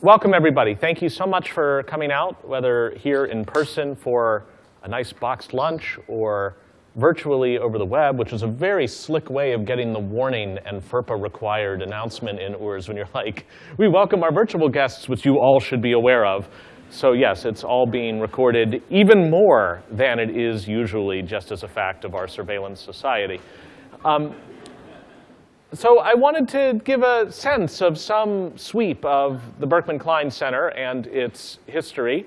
welcome everybody. Thank you so much for coming out, whether here in person for a nice boxed lunch or virtually over the web, which is a very slick way of getting the warning and FERPA required announcement in OORS when you're like, we welcome our virtual guests, which you all should be aware of. So yes, it's all being recorded even more than it is usually just as a fact of our surveillance society. Um, so I wanted to give a sense of some sweep of the Berkman Klein Center and its history,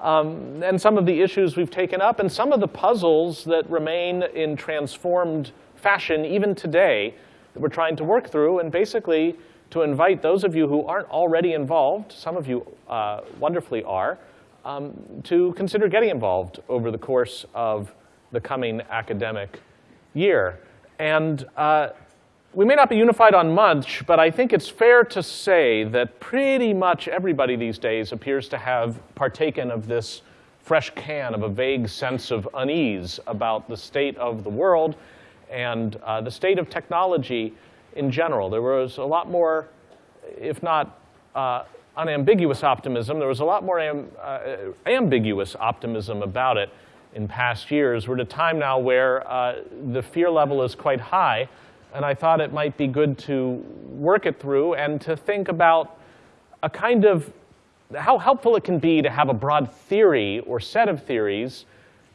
um, and some of the issues we've taken up, and some of the puzzles that remain in transformed fashion even today that we're trying to work through, and basically to invite those of you who aren't already involved, some of you uh, wonderfully are, um, to consider getting involved over the course of the coming academic year. And uh, we may not be unified on much, but I think it's fair to say that pretty much everybody these days appears to have partaken of this fresh can of a vague sense of unease about the state of the world and uh, the state of technology in general. There was a lot more, if not uh, unambiguous optimism, there was a lot more am, uh, ambiguous optimism about it in past years. We're at a time now where uh, the fear level is quite high, and I thought it might be good to work it through and to think about a kind of how helpful it can be to have a broad theory or set of theories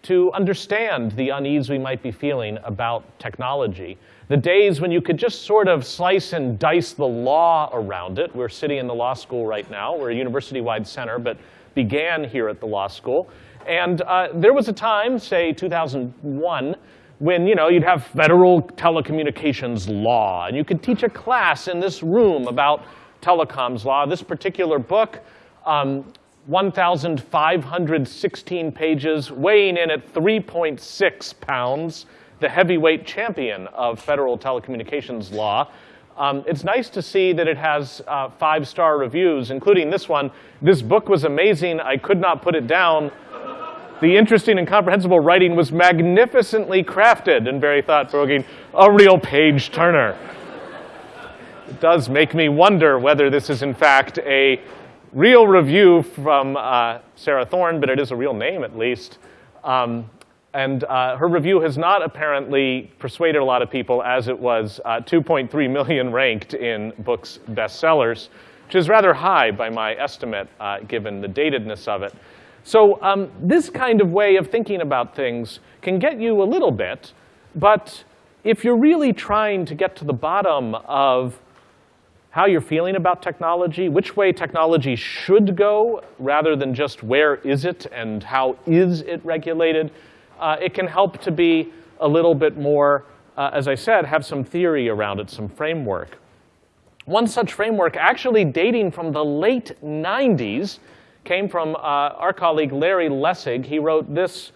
to understand the unease we might be feeling about technology. The days when you could just sort of slice and dice the law around it. We're sitting in the law school right now. We're a university-wide center, but began here at the law school. And uh, there was a time, say 2001, when you know, you'd have federal telecommunications law, and you could teach a class in this room about telecoms law. This particular book, um, 1,516 pages, weighing in at 3.6 pounds, the heavyweight champion of federal telecommunications law. Um, it's nice to see that it has uh, five-star reviews, including this one. This book was amazing. I could not put it down. The interesting and comprehensible writing was magnificently crafted and very thought-provoking. A real page-turner. It does make me wonder whether this is, in fact, a real review from uh, Sarah Thorne, but it is a real name, at least. Um, and uh, her review has not apparently persuaded a lot of people as it was uh, 2.3 million ranked in books bestsellers, which is rather high by my estimate, uh, given the datedness of it. So um, this kind of way of thinking about things can get you a little bit, but if you're really trying to get to the bottom of how you're feeling about technology, which way technology should go, rather than just where is it and how is it regulated, uh, it can help to be a little bit more, uh, as I said, have some theory around it, some framework. One such framework actually dating from the late 90s came from uh, our colleague Larry Lessig. He wrote this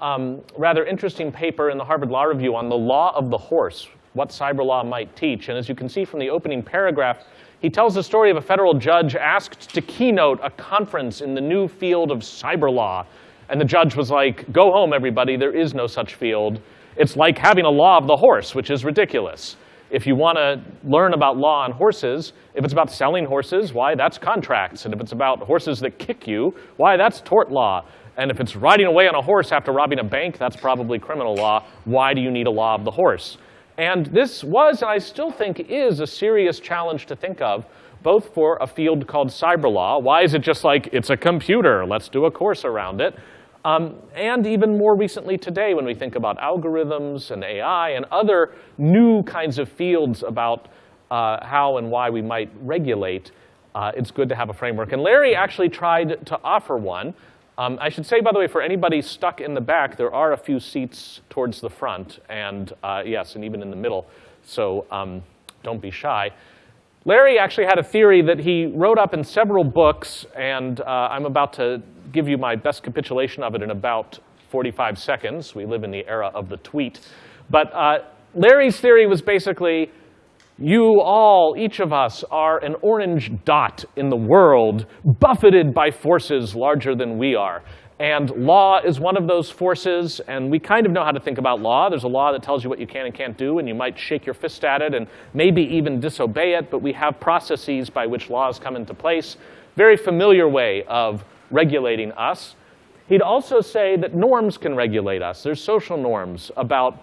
um, rather interesting paper in the Harvard Law Review on the law of the horse, what cyber law might teach. And as you can see from the opening paragraph, he tells the story of a federal judge asked to keynote a conference in the new field of cyber law. And the judge was like, go home, everybody, there is no such field. It's like having a law of the horse, which is ridiculous. If you want to learn about law on horses, if it's about selling horses, why, that's contracts. And if it's about horses that kick you, why, that's tort law. And if it's riding away on a horse after robbing a bank, that's probably criminal law. Why do you need a law of the horse? And this was, and I still think is, a serious challenge to think of, both for a field called cyber law. Why is it just like, it's a computer, let's do a course around it? Um, and even more recently today, when we think about algorithms and AI and other new kinds of fields about uh, how and why we might regulate, uh, it's good to have a framework. And Larry actually tried to offer one. Um, I should say, by the way, for anybody stuck in the back, there are a few seats towards the front, and uh, yes, and even in the middle, so um, don't be shy. Larry actually had a theory that he wrote up in several books, and uh, I'm about to give you my best capitulation of it in about 45 seconds. We live in the era of the tweet. But uh, Larry's theory was basically, you all, each of us, are an orange dot in the world, buffeted by forces larger than we are. And law is one of those forces, and we kind of know how to think about law. There's a law that tells you what you can and can't do, and you might shake your fist at it and maybe even disobey it, but we have processes by which laws come into place. very familiar way of regulating us. He'd also say that norms can regulate us. There's social norms about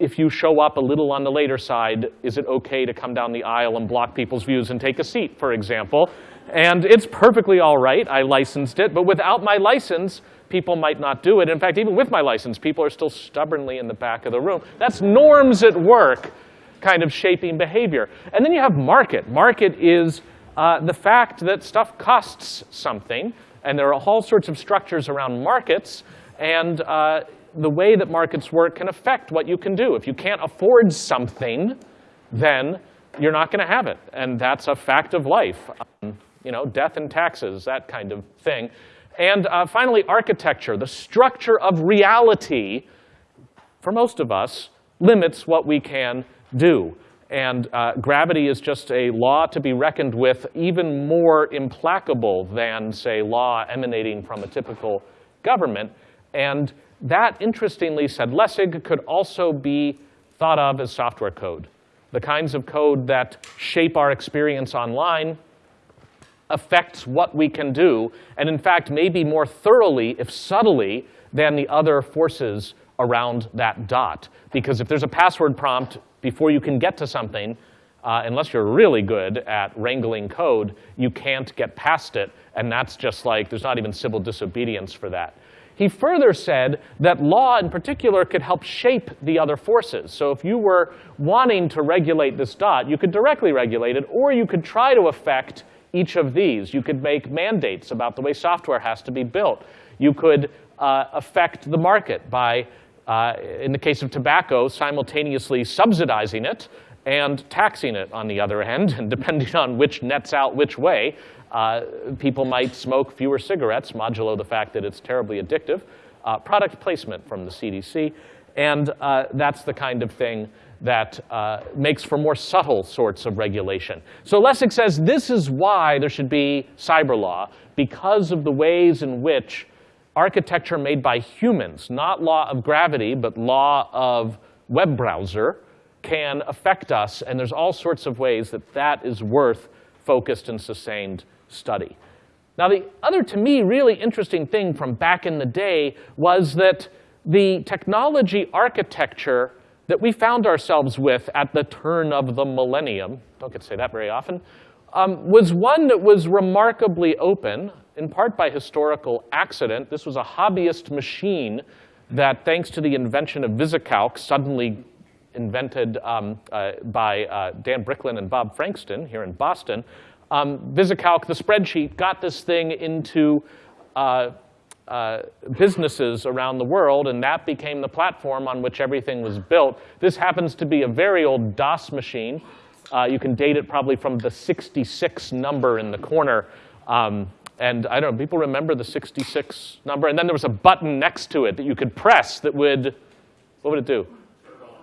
if you show up a little on the later side, is it okay to come down the aisle and block people's views and take a seat, for example? And it's perfectly all right. I licensed it. But without my license, people might not do it. In fact, even with my license, people are still stubbornly in the back of the room. That's norms at work kind of shaping behavior. And then you have market. Market is uh, the fact that stuff costs something. And there are all sorts of structures around markets. And uh, the way that markets work can affect what you can do. If you can't afford something, then you're not going to have it. And that's a fact of life. Um, you know, death and taxes, that kind of thing. And uh, finally, architecture. The structure of reality, for most of us, limits what we can do. And uh, gravity is just a law to be reckoned with, even more implacable than, say, law emanating from a typical government. And that, interestingly, said Lessig, could also be thought of as software code. The kinds of code that shape our experience online affects what we can do, and in fact, maybe more thoroughly, if subtly, than the other forces around that dot. Because if there's a password prompt before you can get to something, uh, unless you're really good at wrangling code, you can't get past it, and that's just like, there's not even civil disobedience for that. He further said that law in particular could help shape the other forces. So if you were wanting to regulate this dot, you could directly regulate it, or you could try to affect each of these. You could make mandates about the way software has to be built. You could uh, affect the market by, uh, in the case of tobacco, simultaneously subsidizing it and taxing it on the other end. And depending on which nets out which way, uh, people might smoke fewer cigarettes, modulo the fact that it's terribly addictive. Uh, product placement from the CDC. And uh, that's the kind of thing that uh, makes for more subtle sorts of regulation. So Lessig says this is why there should be cyber law, because of the ways in which architecture made by humans, not law of gravity, but law of web browser, can affect us. And there's all sorts of ways that that is worth focused and sustained study. Now, the other, to me, really interesting thing from back in the day was that the technology architecture that we found ourselves with at the turn of the millennium, don't get to say that very often, um, was one that was remarkably open, in part by historical accident. This was a hobbyist machine that, thanks to the invention of VisiCalc, suddenly invented um, uh, by uh, Dan Bricklin and Bob Frankston here in Boston, um, VisiCalc, the spreadsheet, got this thing into uh, uh, businesses around the world, and that became the platform on which everything was built. This happens to be a very old DOS machine. Uh, you can date it probably from the 66 number in the corner. Um, and I don't know, people remember the 66 number? And then there was a button next to it that you could press that would, what would it do?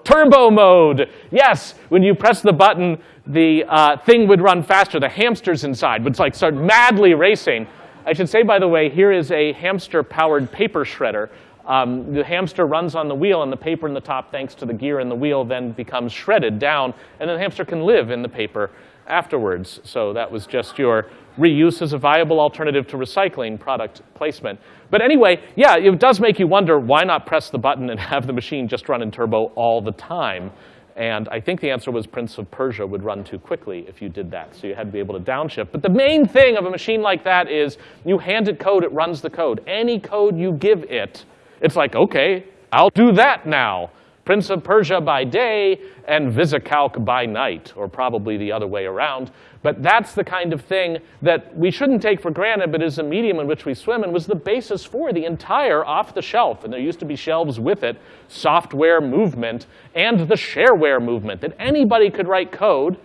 Turbo mode. Yes, when you press the button, the uh, thing would run faster. The hamsters inside would like start madly racing. I should say, by the way, here is a hamster-powered paper shredder. Um, the hamster runs on the wheel, and the paper in the top, thanks to the gear in the wheel, then becomes shredded down, and then the hamster can live in the paper afterwards. So that was just your reuse as a viable alternative to recycling product placement. But anyway, yeah, it does make you wonder, why not press the button and have the machine just run in turbo all the time? And I think the answer was Prince of Persia would run too quickly if you did that. So you had to be able to downshift. But the main thing of a machine like that is you hand it code, it runs the code. Any code you give it, it's like, OK, I'll do that now. Prince of Persia by day and VisiCalc by night, or probably the other way around. But that's the kind of thing that we shouldn't take for granted, but is a medium in which we swim and was the basis for the entire off-the-shelf, and there used to be shelves with it, software movement and the shareware movement, that anybody could write code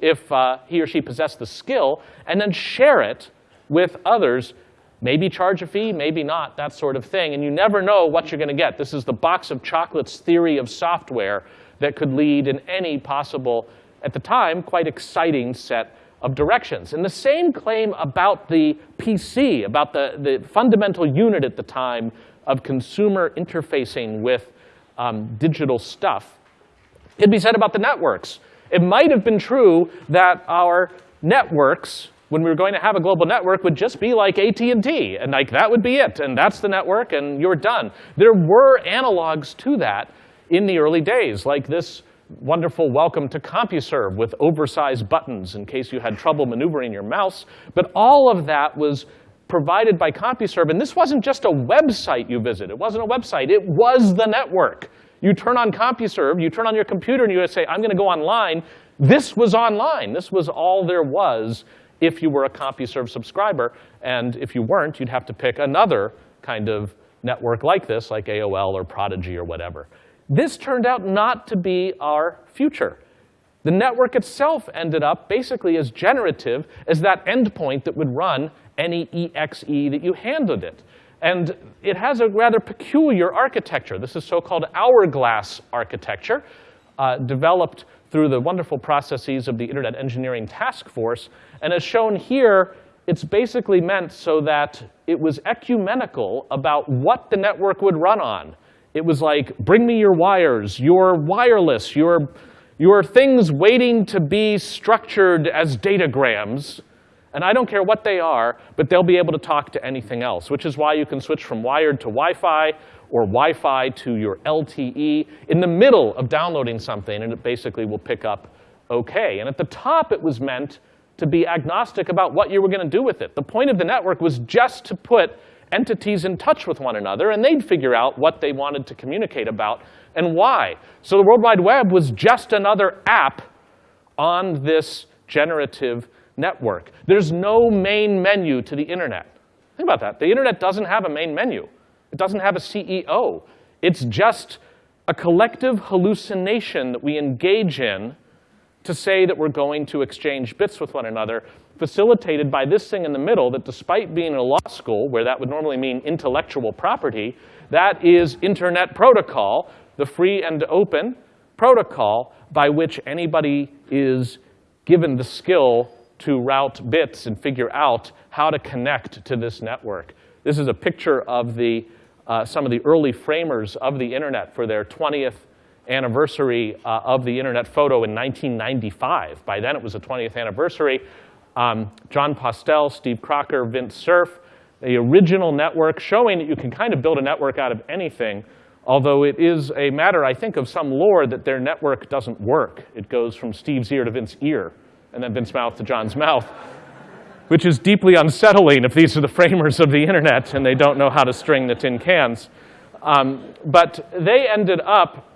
if uh, he or she possessed the skill, and then share it with others Maybe charge a fee, maybe not, that sort of thing. And you never know what you're going to get. This is the box of chocolates theory of software that could lead in any possible, at the time, quite exciting set of directions. And the same claim about the PC, about the, the fundamental unit at the time of consumer interfacing with um, digital stuff, could be said about the networks. It might have been true that our networks when we were going to have a global network would just be like AT&T, and like that would be it, and that's the network, and you're done. There were analogs to that in the early days, like this wonderful welcome to CompuServe with oversized buttons in case you had trouble maneuvering your mouse. But all of that was provided by CompuServe, and this wasn't just a website you visit. It wasn't a website. It was the network. You turn on CompuServe, you turn on your computer, and you say, I'm going to go online. This was online. This was all there was if you were a CompuServe subscriber. And if you weren't, you'd have to pick another kind of network like this, like AOL or Prodigy or whatever. This turned out not to be our future. The network itself ended up basically as generative as that endpoint that would run any exe that you handed it. And it has a rather peculiar architecture. This is so-called hourglass architecture, uh, developed through the wonderful processes of the Internet Engineering Task Force. And as shown here, it's basically meant so that it was ecumenical about what the network would run on. It was like, bring me your wires, your wireless, your, your things waiting to be structured as datagrams. And I don't care what they are, but they'll be able to talk to anything else, which is why you can switch from wired to Wi-Fi or Wi-Fi to your LTE in the middle of downloading something, and it basically will pick up OK. And at the top, it was meant to be agnostic about what you were going to do with it. The point of the network was just to put entities in touch with one another, and they'd figure out what they wanted to communicate about and why. So the World Wide Web was just another app on this generative network. There's no main menu to the internet. Think about that. The internet doesn't have a main menu. It doesn't have a CEO. It's just a collective hallucination that we engage in to say that we're going to exchange bits with one another, facilitated by this thing in the middle that despite being in a law school, where that would normally mean intellectual property, that is Internet Protocol, the free and open protocol by which anybody is given the skill to route bits and figure out how to connect to this network. This is a picture of the, uh, some of the early framers of the internet for their 20th anniversary uh, of the internet photo in 1995. By then it was the 20th anniversary. Um, Jon Postel, Steve Crocker, Vint Cerf, the original network showing that you can kind of build a network out of anything, although it is a matter, I think, of some lore that their network doesn't work. It goes from Steve's ear to Vince's ear and then Vince's mouth to John's mouth, which is deeply unsettling if these are the framers of the internet and they don't know how to string the tin cans. Um, but they ended up,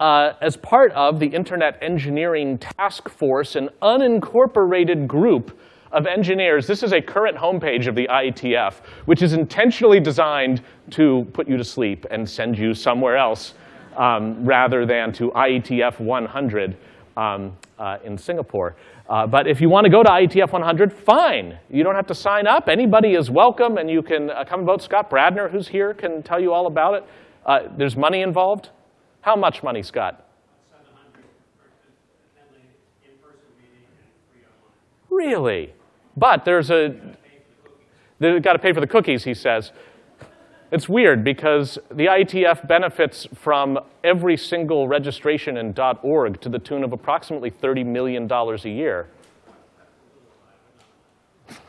uh, as part of the Internet Engineering Task Force, an unincorporated group of engineers. This is a current homepage of the IETF, which is intentionally designed to put you to sleep and send you somewhere else um, rather than to IETF 100 um, uh, in Singapore. Uh, but if you want to go to IETF 100, fine. You don't have to sign up. Anybody is welcome, and you can uh, come and vote. Scott Bradner, who's here, can tell you all about it. Uh, there's money involved. How much money, Scott? Really? But there's a, they've got to pay for the cookies, he says. It's weird because the IETF benefits from every single registration in .org to the tune of approximately $30 million a year.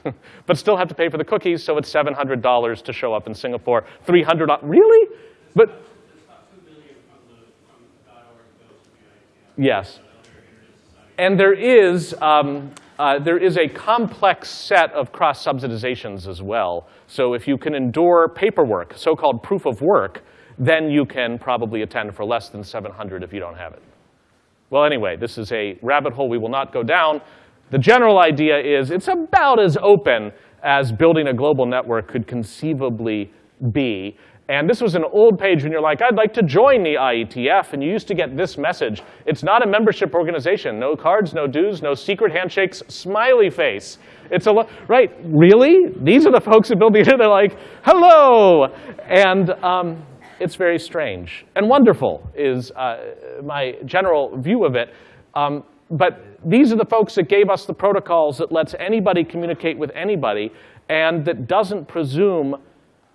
but still have to pay for the cookies, so it's $700 to show up in Singapore. 300 really? But Yes. And there is, um, uh, there is a complex set of cross-subsidizations as well. So if you can endure paperwork, so-called proof of work, then you can probably attend for less than 700 if you don't have it. Well, anyway, this is a rabbit hole we will not go down. The general idea is it's about as open as building a global network could conceivably be. And this was an old page when you're like, I'd like to join the IETF, and you used to get this message. It's not a membership organization. No cards, no dues, no secret handshakes, smiley face. It's a, right, really? These are the folks who build the internet, they're like, hello! And um, it's very strange. And wonderful is uh, my general view of it. Um, but these are the folks that gave us the protocols that lets anybody communicate with anybody and that doesn't presume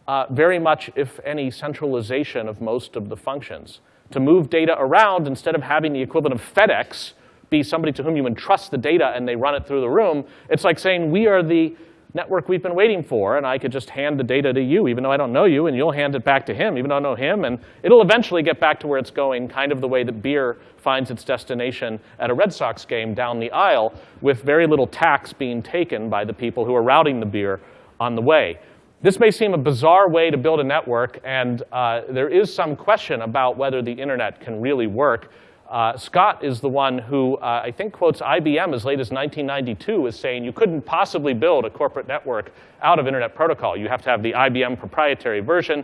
uh, very much, if any, centralization of most of the functions. To move data around, instead of having the equivalent of FedEx be somebody to whom you entrust the data and they run it through the room. It's like saying, we are the network we've been waiting for, and I could just hand the data to you, even though I don't know you, and you'll hand it back to him, even though I know him, and it'll eventually get back to where it's going, kind of the way that beer finds its destination at a Red Sox game down the aisle, with very little tax being taken by the people who are routing the beer on the way. This may seem a bizarre way to build a network, and uh, there is some question about whether the internet can really work. Uh, Scott is the one who uh, I think quotes IBM as late as 1992 as saying you couldn't possibly build a corporate network out of Internet Protocol. You have to have the IBM proprietary version.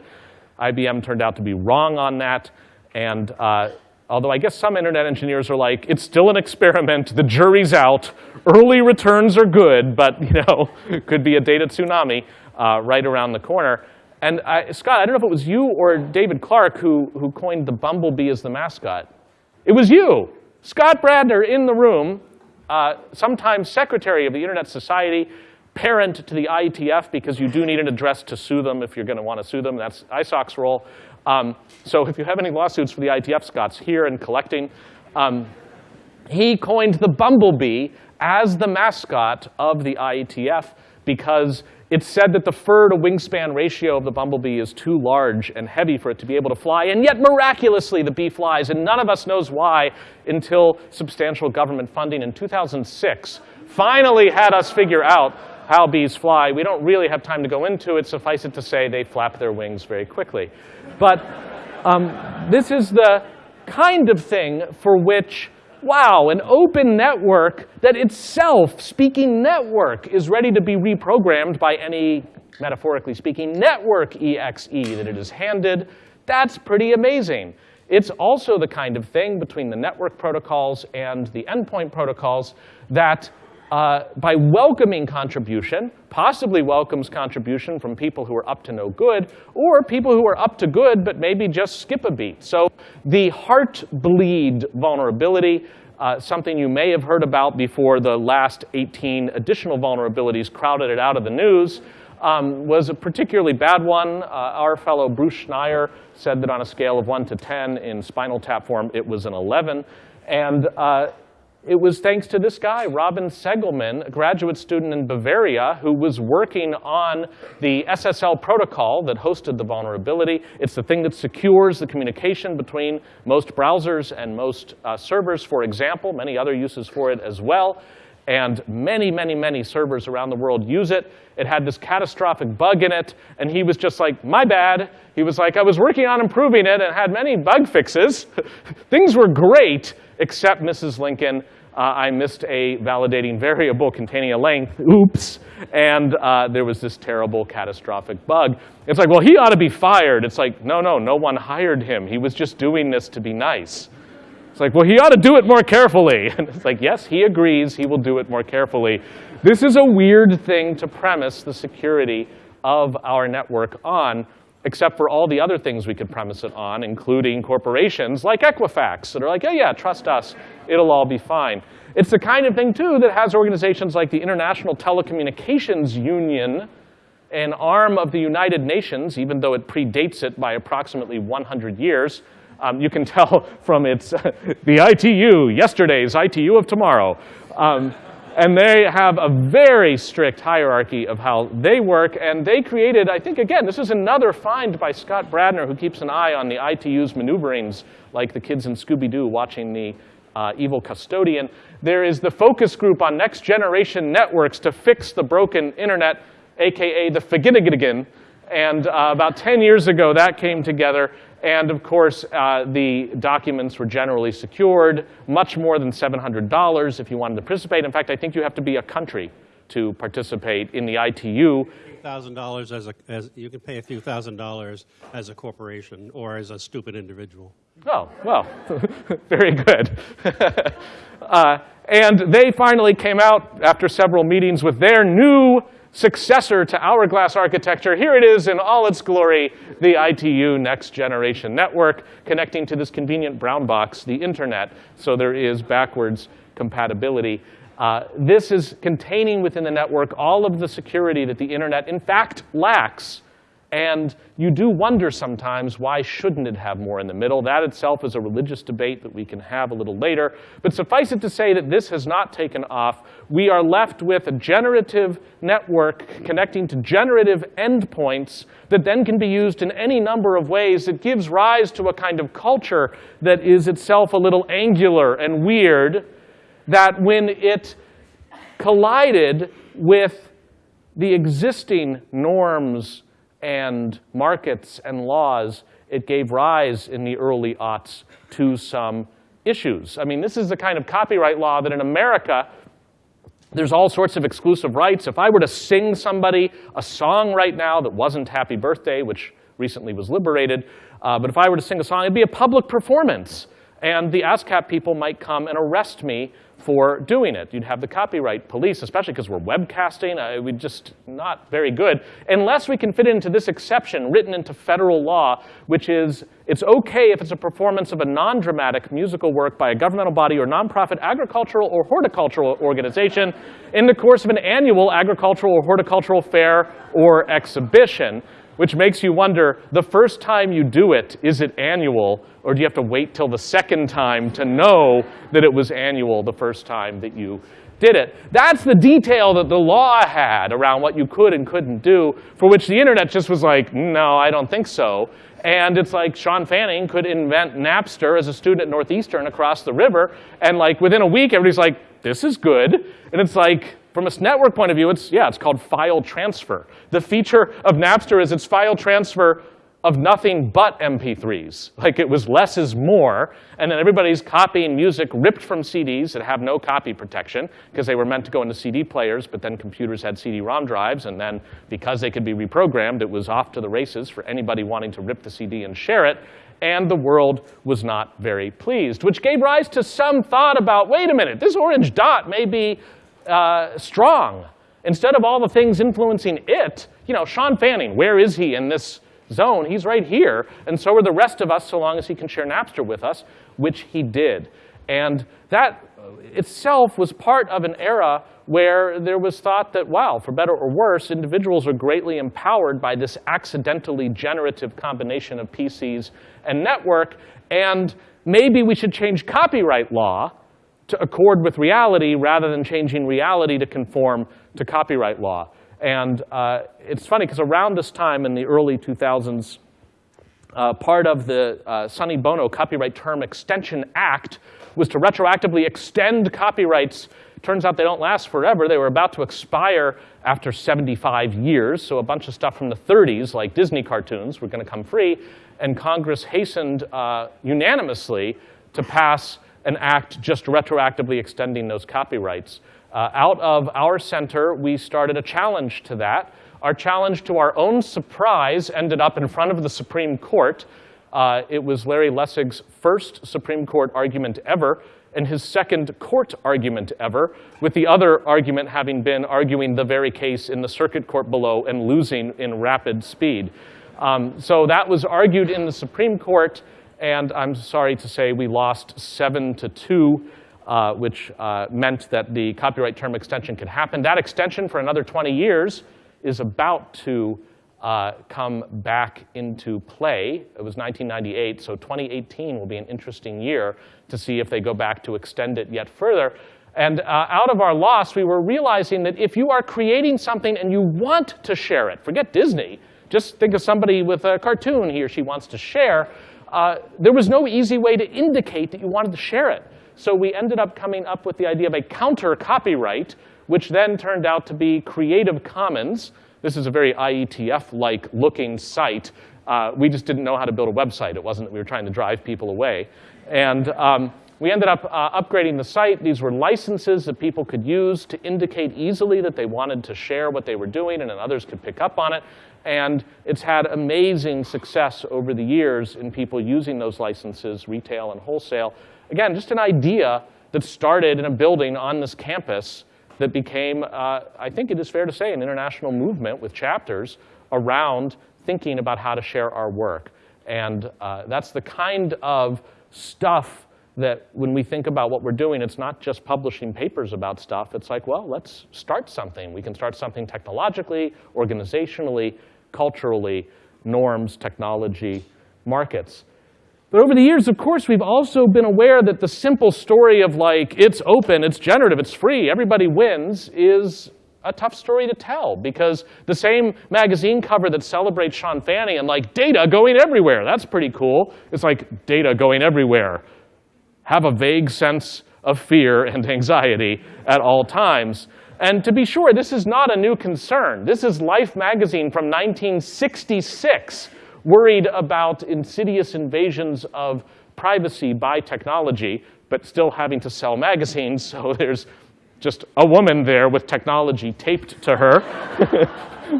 IBM turned out to be wrong on that. And uh, although I guess some internet engineers are like, it's still an experiment, the jury's out, early returns are good, but you know, could be a data tsunami uh, right around the corner. And I, Scott, I don't know if it was you or David Clark who, who coined the bumblebee as the mascot. It was you, Scott Bradner in the room, uh, sometimes secretary of the Internet Society, parent to the IETF because you do need an address to sue them if you're going to want to sue them. That's ISOC's role. Um, so if you have any lawsuits for the IETF, Scott's here and collecting. Um, he coined the bumblebee as the mascot of the IETF because it's said that the fur to wingspan ratio of the bumblebee is too large and heavy for it to be able to fly, and yet miraculously the bee flies, and none of us knows why until substantial government funding in 2006 finally had us figure out how bees fly. We don't really have time to go into it. Suffice it to say, they flap their wings very quickly. But um, this is the kind of thing for which wow, an open network that itself, speaking network, is ready to be reprogrammed by any, metaphorically speaking, network EXE that it is handed, that's pretty amazing. It's also the kind of thing between the network protocols and the endpoint protocols that uh, by welcoming contribution, possibly welcomes contribution from people who are up to no good, or people who are up to good but maybe just skip a beat. So the Heartbleed vulnerability, uh, something you may have heard about before the last 18 additional vulnerabilities crowded it out of the news, um, was a particularly bad one. Uh, our fellow Bruce Schneier said that on a scale of 1 to 10 in spinal tap form, it was an 11. And uh, it was thanks to this guy, Robin Seggelmann, a graduate student in Bavaria, who was working on the SSL protocol that hosted the vulnerability. It's the thing that secures the communication between most browsers and most uh, servers, for example, many other uses for it as well. And many, many, many servers around the world use it. It had this catastrophic bug in it, and he was just like, my bad. He was like, I was working on improving it and had many bug fixes. Things were great, except Mrs. Lincoln uh, I missed a validating variable containing a length, oops, and uh, there was this terrible catastrophic bug. It's like, well, he ought to be fired. It's like, no, no, no one hired him. He was just doing this to be nice. It's like, well, he ought to do it more carefully. And it's like, yes, he agrees he will do it more carefully. This is a weird thing to premise the security of our network on except for all the other things we could premise it on, including corporations like Equifax that are like, oh yeah, trust us, it'll all be fine. It's the kind of thing, too, that has organizations like the International Telecommunications Union, an arm of the United Nations, even though it predates it by approximately 100 years. Um, you can tell from its, the ITU, yesterday's ITU of tomorrow. Um, and they have a very strict hierarchy of how they work. And they created, I think, again, this is another find by Scott Bradner, who keeps an eye on the ITU's maneuverings, like the kids in Scooby-Doo watching the uh, evil custodian. There is the focus group on next generation networks to fix the broken internet, AKA the Faginigidigan. And uh, about 10 years ago, that came together. And of course, uh, the documents were generally secured, much more than $700 if you wanted to participate. In fact, I think you have to be a country to participate in the ITU. Thousand dollars as a as you can pay a few thousand dollars as a corporation or as a stupid individual. Oh well, very good. uh, and they finally came out after several meetings with their new successor to Hourglass architecture. Here it is in all its glory, the ITU Next Generation Network, connecting to this convenient brown box, the internet, so there is backwards compatibility. Uh, this is containing within the network all of the security that the internet, in fact, lacks. And you do wonder sometimes why shouldn't it have more in the middle? That itself is a religious debate that we can have a little later. But suffice it to say that this has not taken off. We are left with a generative network connecting to generative endpoints that then can be used in any number of ways. It gives rise to a kind of culture that is itself a little angular and weird, that when it collided with the existing norms and markets and laws, it gave rise in the early aughts to some issues. I mean, this is the kind of copyright law that in America, there's all sorts of exclusive rights. If I were to sing somebody a song right now that wasn't Happy Birthday, which recently was liberated, uh, but if I were to sing a song, it'd be a public performance. And the ASCAP people might come and arrest me for doing it. You'd have the copyright police, especially because we're webcasting. Uh, we just not very good. Unless we can fit into this exception written into federal law, which is it's okay if it's a performance of a non-dramatic musical work by a governmental body or nonprofit agricultural or horticultural organization in the course of an annual agricultural or horticultural fair or exhibition which makes you wonder, the first time you do it, is it annual, or do you have to wait till the second time to know that it was annual the first time that you did it? That's the detail that the law had around what you could and couldn't do, for which the internet just was like, no, I don't think so. And it's like Sean Fanning could invent Napster as a student at Northeastern across the river, and like within a week, everybody's like, this is good. And it's like, from a network point of view, it's, yeah, it's called file transfer. The feature of Napster is it's file transfer of nothing but MP3s. Like it was less is more, and then everybody's copying music ripped from CDs that have no copy protection because they were meant to go into CD players, but then computers had CD-ROM drives, and then because they could be reprogrammed, it was off to the races for anybody wanting to rip the CD and share it, and the world was not very pleased, which gave rise to some thought about, wait a minute, this orange dot may be uh, strong. Instead of all the things influencing it, you know, Sean Fanning, where is he in this zone? He's right here, and so are the rest of us so long as he can share Napster with us, which he did. And that itself was part of an era where there was thought that, wow, for better or worse, individuals are greatly empowered by this accidentally generative combination of PCs and network, and maybe we should change copyright law to accord with reality rather than changing reality to conform to copyright law. And uh, it's funny because around this time in the early 2000s, uh, part of the uh, Sonny Bono Copyright Term Extension Act was to retroactively extend copyrights. Turns out they don't last forever. They were about to expire after 75 years, so a bunch of stuff from the 30s, like Disney cartoons, were going to come free. And Congress hastened uh, unanimously to pass an act just retroactively extending those copyrights. Uh, out of our center, we started a challenge to that. Our challenge, to our own surprise, ended up in front of the Supreme Court. Uh, it was Larry Lessig's first Supreme Court argument ever and his second court argument ever, with the other argument having been arguing the very case in the circuit court below and losing in rapid speed. Um, so that was argued in the Supreme Court and I'm sorry to say we lost seven to two, uh, which uh, meant that the copyright term extension could happen. That extension for another 20 years is about to uh, come back into play. It was 1998, so 2018 will be an interesting year to see if they go back to extend it yet further. And uh, out of our loss, we were realizing that if you are creating something and you want to share it, forget Disney, just think of somebody with a cartoon he or she wants to share, uh, there was no easy way to indicate that you wanted to share it. So we ended up coming up with the idea of a counter copyright, which then turned out to be Creative Commons. This is a very IETF-like looking site. Uh, we just didn't know how to build a website. It wasn't that we were trying to drive people away. And um, we ended up uh, upgrading the site. These were licenses that people could use to indicate easily that they wanted to share what they were doing and others could pick up on it. And it's had amazing success over the years in people using those licenses, retail and wholesale. Again, just an idea that started in a building on this campus that became, uh, I think it is fair to say, an international movement with chapters around thinking about how to share our work. And uh, that's the kind of stuff that when we think about what we're doing, it's not just publishing papers about stuff. It's like, well, let's start something. We can start something technologically, organizationally, culturally, norms, technology, markets. But over the years, of course, we've also been aware that the simple story of like, it's open, it's generative, it's free, everybody wins, is a tough story to tell because the same magazine cover that celebrates Sean Fanning and like data going everywhere, that's pretty cool. It's like data going everywhere. Have a vague sense of fear and anxiety at all times. And to be sure, this is not a new concern. This is Life magazine from 1966 worried about insidious invasions of privacy by technology, but still having to sell magazines, so there's just a woman there with technology taped to her.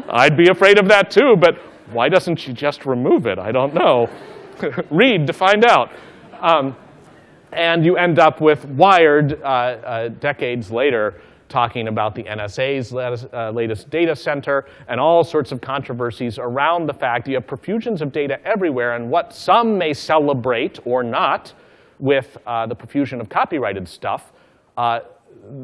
I'd be afraid of that too, but why doesn't she just remove it? I don't know. Read to find out. Um, and you end up with Wired uh, uh, decades later talking about the NSA's latest, uh, latest, data center and all sorts of controversies around the fact you have profusions of data everywhere and what some may celebrate or not with uh, the profusion of copyrighted stuff, uh,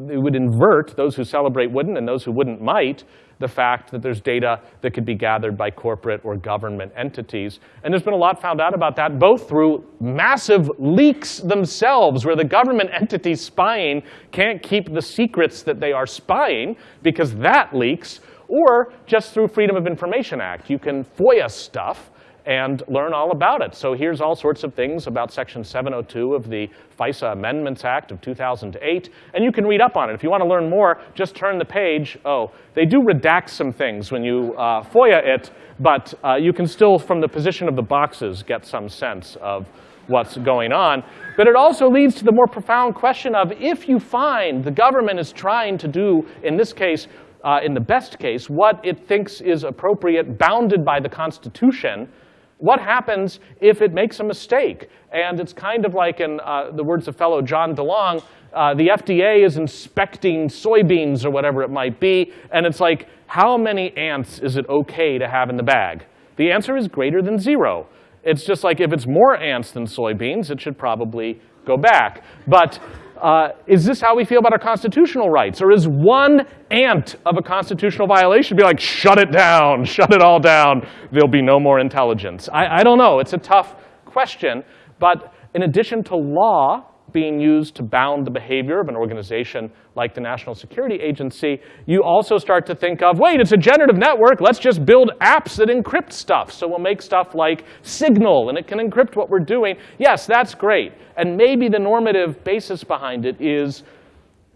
it would invert, those who celebrate wouldn't and those who wouldn't might, the fact that there's data that could be gathered by corporate or government entities. And there's been a lot found out about that, both through massive leaks themselves, where the government entities spying can't keep the secrets that they are spying because that leaks, or just through Freedom of Information Act. You can FOIA stuff and learn all about it. So here's all sorts of things about Section 702 of the FISA Amendments Act of 2008, and you can read up on it. If you want to learn more, just turn the page. Oh, they do redact some things when you uh, FOIA it, but uh, you can still, from the position of the boxes, get some sense of what's going on. But it also leads to the more profound question of if you find the government is trying to do, in this case, uh, in the best case, what it thinks is appropriate, bounded by the Constitution, what happens if it makes a mistake? And it's kind of like, in uh, the words of fellow John DeLong, uh, the FDA is inspecting soybeans or whatever it might be, and it's like, how many ants is it okay to have in the bag? The answer is greater than zero. It's just like if it's more ants than soybeans, it should probably go back. But uh, is this how we feel about our constitutional rights? Or is one ant of a constitutional violation be like, shut it down, shut it all down, there'll be no more intelligence? I, I don't know. It's a tough question. But in addition to law, being used to bound the behavior of an organization like the National Security Agency, you also start to think of, wait, it's a generative network. Let's just build apps that encrypt stuff. So we'll make stuff like Signal, and it can encrypt what we're doing. Yes, that's great. And maybe the normative basis behind it is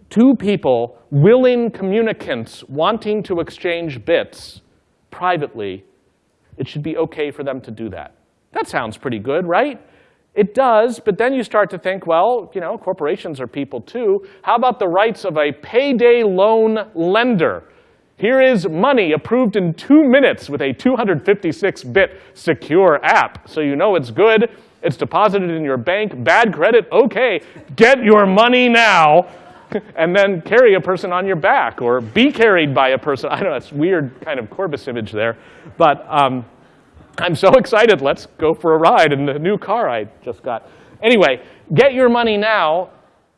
two people, willing communicants, wanting to exchange bits privately. It should be OK for them to do that. That sounds pretty good, right? It does, but then you start to think, well, you know, corporations are people too. How about the rights of a payday loan lender? Here is money approved in two minutes with a 256-bit secure app. So you know it's good. It's deposited in your bank. Bad credit? OK, get your money now. and then carry a person on your back or be carried by a person. I don't know, it's weird kind of Corbis image there. But um, I'm so excited. Let's go for a ride in the new car I just got. Anyway, get your money now.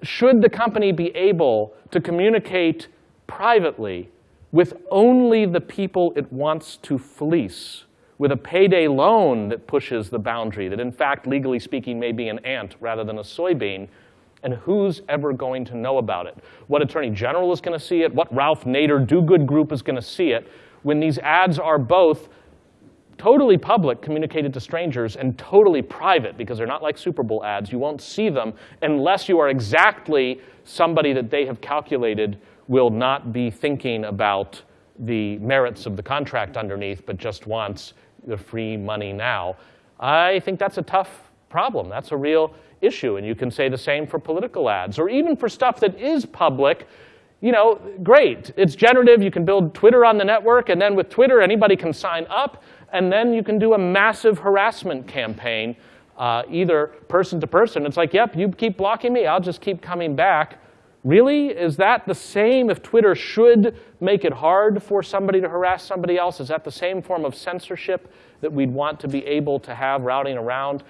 Should the company be able to communicate privately with only the people it wants to fleece, with a payday loan that pushes the boundary, that in fact, legally speaking, may be an ant rather than a soybean, and who's ever going to know about it? What attorney general is going to see it? What Ralph Nader do-good group is going to see it? When these ads are both totally public, communicated to strangers, and totally private, because they're not like Super Bowl ads. You won't see them unless you are exactly somebody that they have calculated will not be thinking about the merits of the contract underneath, but just wants the free money now. I think that's a tough problem. That's a real issue. And you can say the same for political ads, or even for stuff that is public, you know, great. It's generative. You can build Twitter on the network, and then with Twitter, anybody can sign up and then you can do a massive harassment campaign, uh, either person to person. It's like, yep, you keep blocking me, I'll just keep coming back. Really? Is that the same if Twitter should make it hard for somebody to harass somebody else? Is that the same form of censorship that we'd want to be able to have routing around?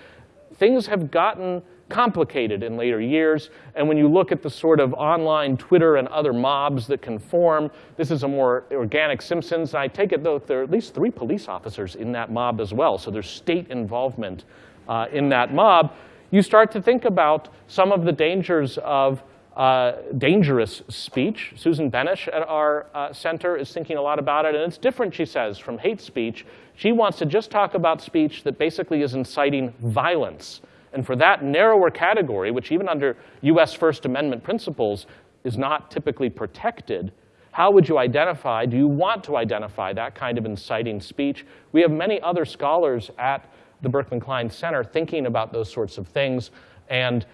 things have gotten complicated in later years. And when you look at the sort of online Twitter and other mobs that can form, this is a more organic Simpsons. I take it, though, there are at least three police officers in that mob as well. So there's state involvement uh, in that mob. You start to think about some of the dangers of uh, dangerous speech. Susan Benesch at our uh, center is thinking a lot about it, and it's different, she says, from hate speech. She wants to just talk about speech that basically is inciting violence. And for that narrower category, which even under US First Amendment principles is not typically protected, how would you identify, do you want to identify that kind of inciting speech? We have many other scholars at the Berkman Klein Center thinking about those sorts of things. And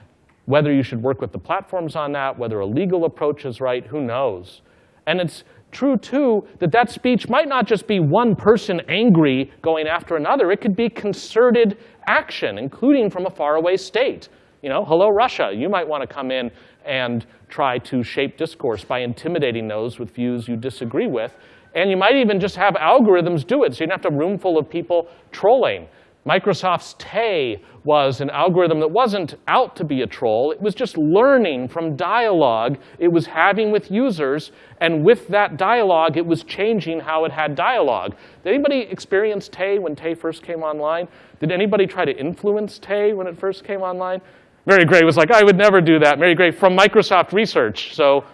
whether you should work with the platforms on that, whether a legal approach is right, who knows? And it's true, too, that that speech might not just be one person angry going after another. It could be concerted action, including from a faraway state. You know, hello, Russia. You might want to come in and try to shape discourse by intimidating those with views you disagree with. And you might even just have algorithms do it, so you don't have a room full of people trolling. Microsoft's Tay was an algorithm that wasn't out to be a troll. It was just learning from dialogue it was having with users. And with that dialogue, it was changing how it had dialogue. Did anybody experience Tay when Tay first came online? Did anybody try to influence Tay when it first came online? Mary Gray was like, I would never do that. Mary Gray from Microsoft Research. So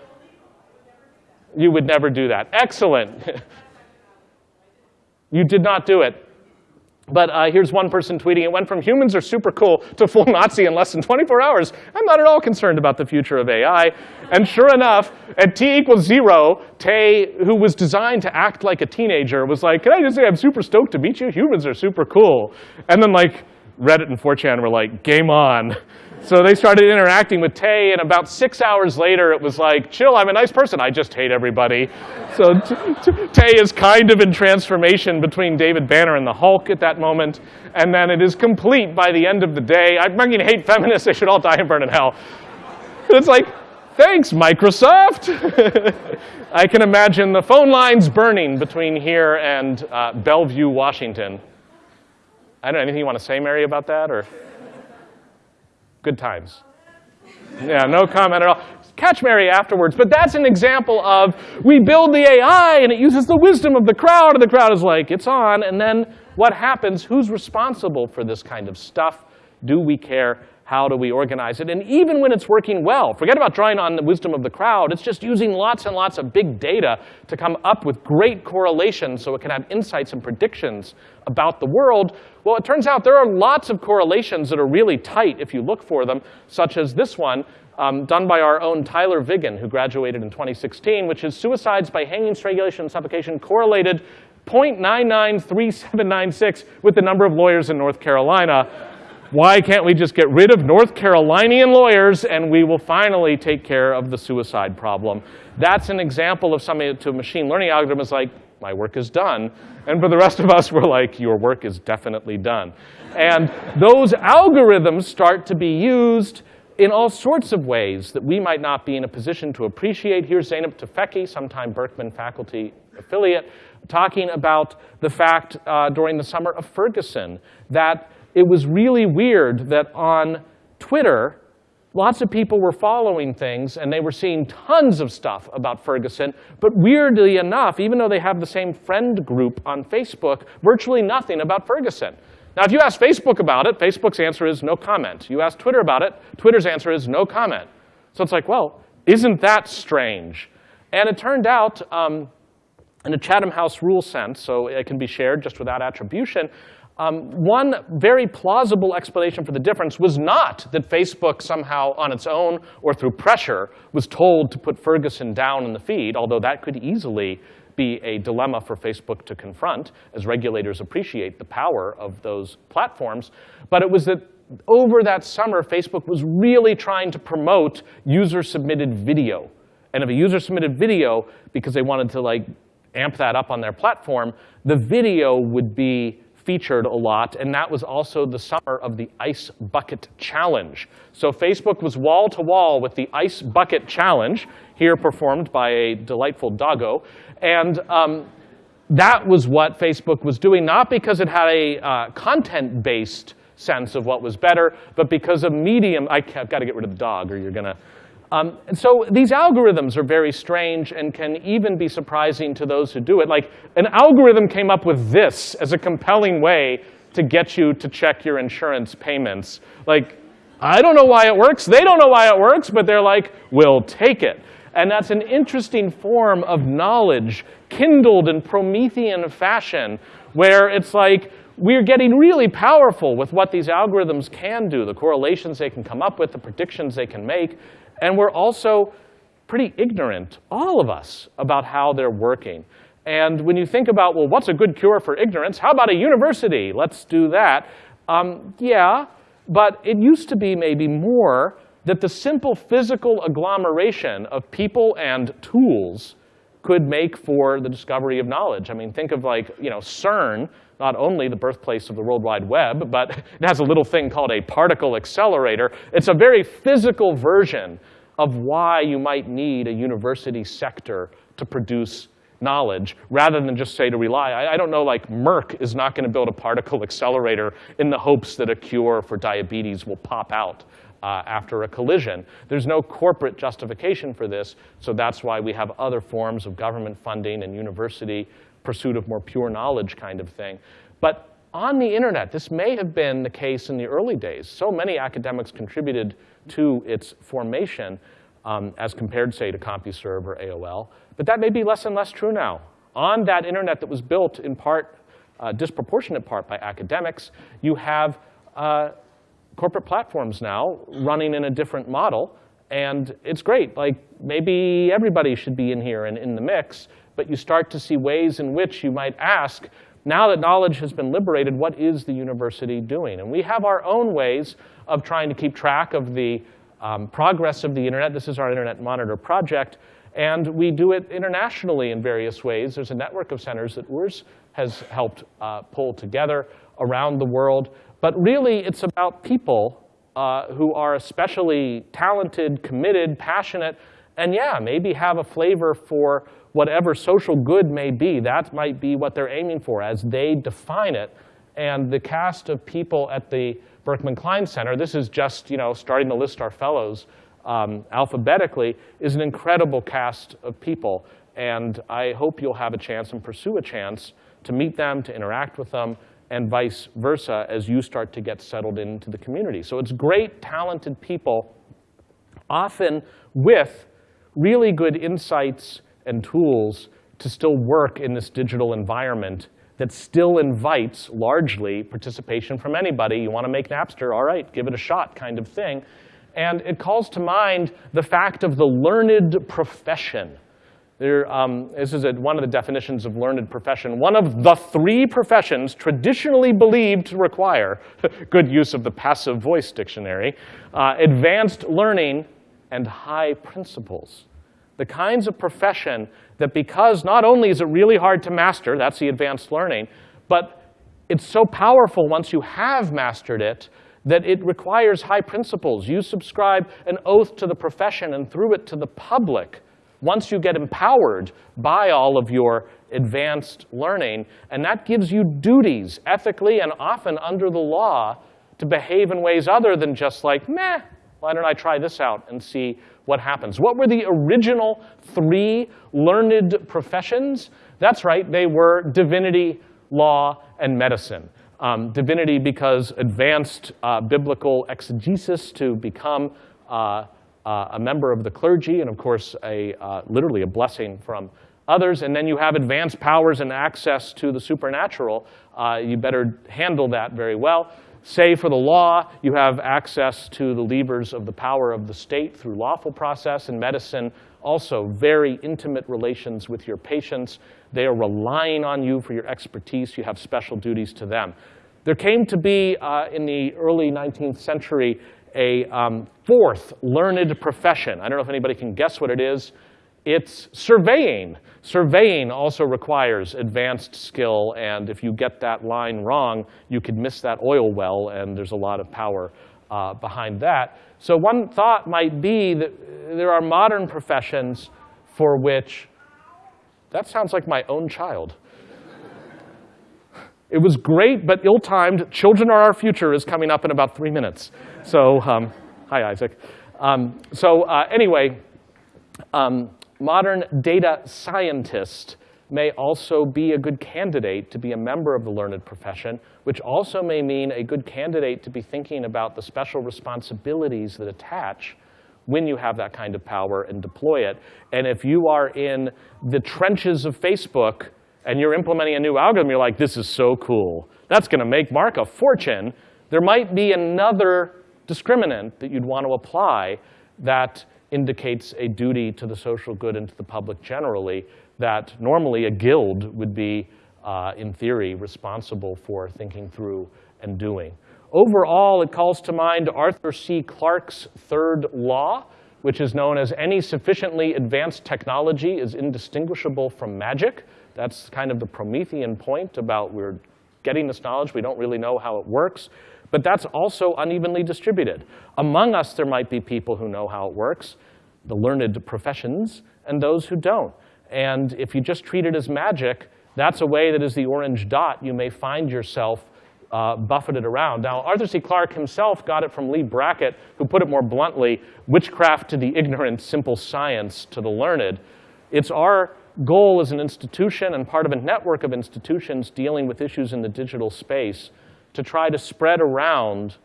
you would never do that. Excellent. you did not do it. But uh, here's one person tweeting, it went from humans are super cool to full Nazi in less than 24 hours. I'm not at all concerned about the future of AI. And sure enough, at t equals zero, Tay, who was designed to act like a teenager, was like, can I just say I'm super stoked to meet you? Humans are super cool. And then like Reddit and 4chan were like, game on. So they started interacting with Tay, and about six hours later, it was like, chill, I'm a nice person. I just hate everybody. So Tay is kind of in transformation between David Banner and the Hulk at that moment, and then it is complete by the end of the day. I'm going to hate feminists. They should all die and burn in hell. It's like, thanks, Microsoft. I can imagine the phone lines burning between here and uh, Bellevue, Washington. I don't know, anything you want to say, Mary, about that? or? Good times. Yeah, no comment at all. Catch Mary afterwards. But that's an example of we build the AI and it uses the wisdom of the crowd, and the crowd is like, it's on. And then what happens? Who's responsible for this kind of stuff? Do we care? How do we organize it? And even when it's working well, forget about drawing on the wisdom of the crowd. It's just using lots and lots of big data to come up with great correlations so it can have insights and predictions about the world. Well, it turns out there are lots of correlations that are really tight if you look for them, such as this one, um, done by our own Tyler Vigen, who graduated in 2016, which is suicides by hanging, strangulation, and suffocation correlated 0.993796 with the number of lawyers in North Carolina. Why can't we just get rid of North Carolinian lawyers and we will finally take care of the suicide problem? That's an example of something to a machine learning algorithm is like, my work is done. And for the rest of us, we're like, your work is definitely done. And those algorithms start to be used in all sorts of ways that we might not be in a position to appreciate. Here's Zeynep Tufekci, sometime Berkman faculty affiliate, talking about the fact uh, during the summer of Ferguson that it was really weird that on Twitter, lots of people were following things and they were seeing tons of stuff about Ferguson. But weirdly enough, even though they have the same friend group on Facebook, virtually nothing about Ferguson. Now, if you ask Facebook about it, Facebook's answer is no comment. You ask Twitter about it, Twitter's answer is no comment. So it's like, well, isn't that strange? And it turned out, um, in a Chatham House rule sense, so it can be shared just without attribution, um, one very plausible explanation for the difference was not that Facebook somehow on its own or through pressure was told to put Ferguson down in the feed, although that could easily be a dilemma for Facebook to confront as regulators appreciate the power of those platforms. But it was that over that summer, Facebook was really trying to promote user-submitted video. And if a user submitted video because they wanted to like amp that up on their platform, the video would be featured a lot, and that was also the summer of the Ice Bucket Challenge. So Facebook was wall-to-wall with the Ice Bucket Challenge, here performed by a delightful doggo. And um, that was what Facebook was doing, not because it had a uh, content-based sense of what was better, but because of medium, I have got to get rid of the dog or you're gonna. Um, and so these algorithms are very strange and can even be surprising to those who do it. Like an algorithm came up with this as a compelling way to get you to check your insurance payments. Like, I don't know why it works. They don't know why it works, but they're like, we'll take it. And that's an interesting form of knowledge kindled in Promethean fashion, where it's like we're getting really powerful with what these algorithms can do, the correlations they can come up with, the predictions they can make. And we're also pretty ignorant, all of us, about how they're working. And when you think about, well, what's a good cure for ignorance? How about a university? Let's do that. Um, yeah, but it used to be maybe more that the simple physical agglomeration of people and tools could make for the discovery of knowledge. I mean, think of like, you know, CERN, not only the birthplace of the World Wide Web, but it has a little thing called a particle accelerator. It's a very physical version of why you might need a university sector to produce knowledge, rather than just say to rely. I, I don't know, like Merck is not going to build a particle accelerator in the hopes that a cure for diabetes will pop out uh, after a collision. There's no corporate justification for this, so that's why we have other forms of government funding and university pursuit of more pure knowledge kind of thing. But on the internet, this may have been the case in the early days. So many academics contributed to its formation um, as compared, say, to CompuServe or AOL. But that may be less and less true now. On that internet that was built in part, uh, disproportionate part by academics, you have uh, corporate platforms now running in a different model. And it's great. Like, maybe everybody should be in here and in the mix. But you start to see ways in which you might ask, now that knowledge has been liberated, what is the university doing? And we have our own ways of trying to keep track of the um, progress of the internet. This is our Internet Monitor project. And we do it internationally in various ways. There's a network of centers that Urs has helped uh, pull together around the world. But really, it's about people uh, who are especially talented, committed, passionate, and yeah, maybe have a flavor for whatever social good may be. That might be what they're aiming for as they define it. And the cast of people at the Berkman Klein Center, this is just you know starting to list our fellows um, alphabetically, is an incredible cast of people. And I hope you'll have a chance and pursue a chance to meet them, to interact with them, and vice versa as you start to get settled into the community. So it's great, talented people, often with really good insights and tools to still work in this digital environment that still invites largely participation from anybody. You want to make Napster, all right, give it a shot kind of thing. And it calls to mind the fact of the learned profession there, um, this is a, one of the definitions of learned profession. One of the three professions traditionally believed to require, good use of the passive voice dictionary, uh, advanced learning and high principles. The kinds of profession that because not only is it really hard to master, that's the advanced learning, but it's so powerful once you have mastered it that it requires high principles. You subscribe an oath to the profession and through it to the public once you get empowered by all of your advanced learning, and that gives you duties, ethically and often under the law, to behave in ways other than just like, meh, why don't I try this out and see what happens? What were the original three learned professions? That's right, they were divinity, law, and medicine. Um, divinity because advanced uh, biblical exegesis to become uh, uh, a member of the clergy, and of course, a, uh, literally a blessing from others. And then you have advanced powers and access to the supernatural. Uh, you better handle that very well. Say for the law, you have access to the levers of the power of the state through lawful process. In medicine, also very intimate relations with your patients. They are relying on you for your expertise. You have special duties to them. There came to be, uh, in the early 19th century, a um, fourth learned profession. I don't know if anybody can guess what it is. It's surveying. Surveying also requires advanced skill, and if you get that line wrong, you could miss that oil well, and there's a lot of power uh, behind that. So one thought might be that there are modern professions for which, that sounds like my own child. It was great, but ill-timed. Children are our future is coming up in about three minutes. So, um, hi, Isaac. Um, so uh, anyway, um, modern data scientist may also be a good candidate to be a member of the learned profession, which also may mean a good candidate to be thinking about the special responsibilities that attach when you have that kind of power and deploy it. And if you are in the trenches of Facebook and you're implementing a new algorithm, you're like, this is so cool. That's going to make Mark a fortune. There might be another discriminant that you'd want to apply that indicates a duty to the social good and to the public generally that normally a guild would be, uh, in theory, responsible for thinking through and doing. Overall, it calls to mind Arthur C. Clarke's third law, which is known as any sufficiently advanced technology is indistinguishable from magic. That's kind of the Promethean point about we're getting this knowledge, we don't really know how it works. But that's also unevenly distributed. Among us, there might be people who know how it works, the learned professions, and those who don't. And if you just treat it as magic, that's a way that is the orange dot, you may find yourself uh, buffeted around. Now, Arthur C. Clarke himself got it from Leigh Brackett, who put it more bluntly, witchcraft to the ignorant, simple science to the learned. It's our goal as an institution and part of a network of institutions dealing with issues in the digital space to try to spread around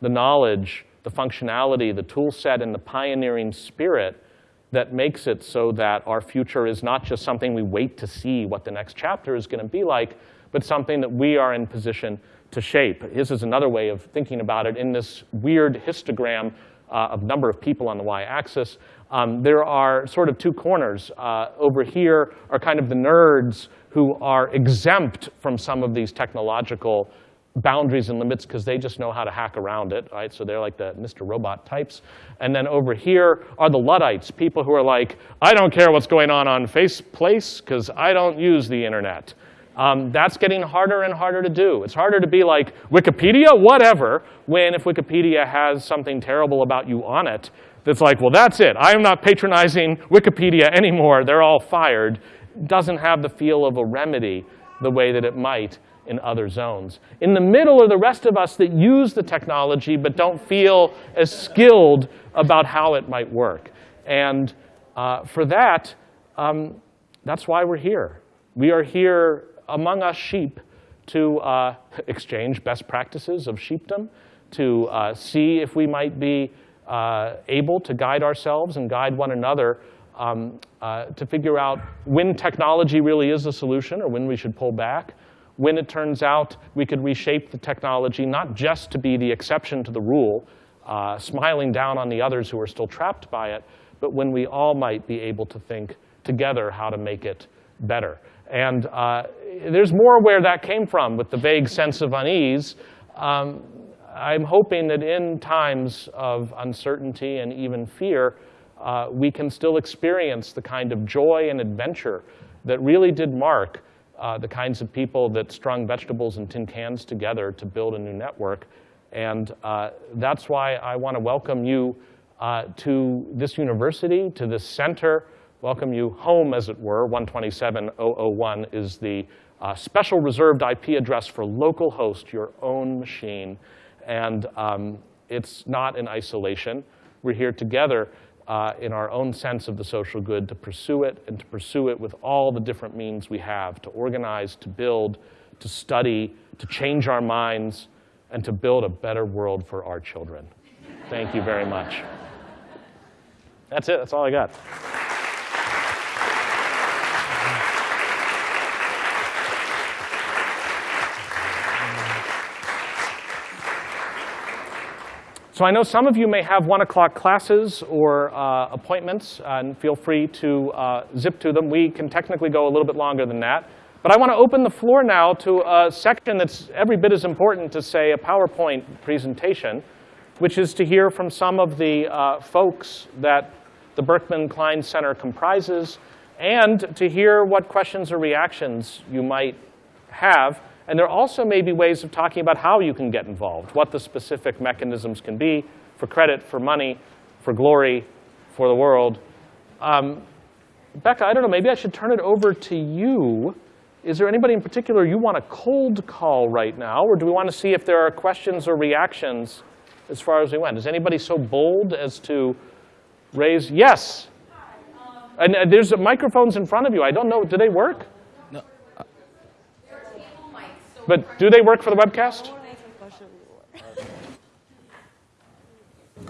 the knowledge, the functionality, the tool set, and the pioneering spirit that makes it so that our future is not just something we wait to see what the next chapter is going to be like, but something that we are in position to shape. This is another way of thinking about it in this weird histogram uh, of number of people on the y-axis. Um, there are sort of two corners. Uh, over here are kind of the nerds who are exempt from some of these technological boundaries and limits because they just know how to hack around it, right? So they're like the Mr. Robot types. And then over here are the Luddites, people who are like, I don't care what's going on on Faceplace because I don't use the internet. Um, that's getting harder and harder to do. It's harder to be like, Wikipedia, whatever, when if Wikipedia has something terrible about you on it, that's like, well, that's it. I am not patronizing Wikipedia anymore. They're all fired. Doesn't have the feel of a remedy the way that it might in other zones. In the middle are the rest of us that use the technology but don't feel as skilled about how it might work. And uh, for that, um, that's why we're here. We are here among us sheep to uh, exchange best practices of sheepdom, to uh, see if we might be uh, able to guide ourselves and guide one another um, uh, to figure out when technology really is the solution or when we should pull back, when it turns out we could reshape the technology not just to be the exception to the rule, uh, smiling down on the others who are still trapped by it, but when we all might be able to think together how to make it better. And uh, there's more where that came from with the vague sense of unease. Um, I'm hoping that in times of uncertainty and even fear, uh, we can still experience the kind of joy and adventure that really did mark uh, the kinds of people that strung vegetables and tin cans together to build a new network. And uh, that's why I want to welcome you uh, to this university, to this center, welcome you home, as it were. 127001 is the uh, special reserved IP address for local host, your own machine. And um, it's not in isolation. We're here together uh, in our own sense of the social good to pursue it and to pursue it with all the different means we have to organize, to build, to study, to change our minds, and to build a better world for our children. Thank you very much. That's it. That's all I got. So I know some of you may have one o'clock classes or uh, appointments, and feel free to uh, zip to them. We can technically go a little bit longer than that. But I want to open the floor now to a section that's every bit as important to, say, a PowerPoint presentation, which is to hear from some of the uh, folks that the Berkman Klein Center comprises, and to hear what questions or reactions you might have and there also may be ways of talking about how you can get involved, what the specific mechanisms can be for credit, for money, for glory, for the world. Um, Becca, I don't know, maybe I should turn it over to you is there anybody in particular you want to cold call right now, or do we want to see if there are questions or reactions as far as we went? Is anybody so bold as to raise? Yes. And uh, there's microphones in front of you. I don't know. Do they work? But do they work for the webcast?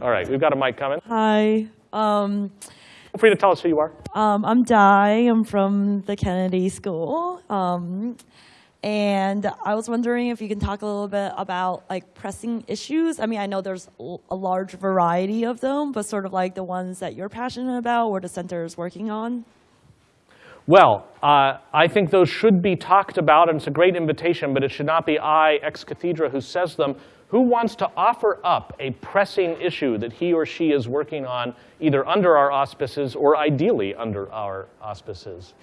All right, we've got a mic coming. Hi, um, Feel free to tell us who you are. um, I'm Di. I'm from the Kennedy School. Um, and I was wondering if you can talk a little bit about like pressing issues. I mean, I know there's a large variety of them, but sort of like the ones that you're passionate about or the center is working on. Well, uh, I think those should be talked about, and it's a great invitation, but it should not be I, ex cathedra, who says them. Who wants to offer up a pressing issue that he or she is working on, either under our auspices or ideally under our auspices?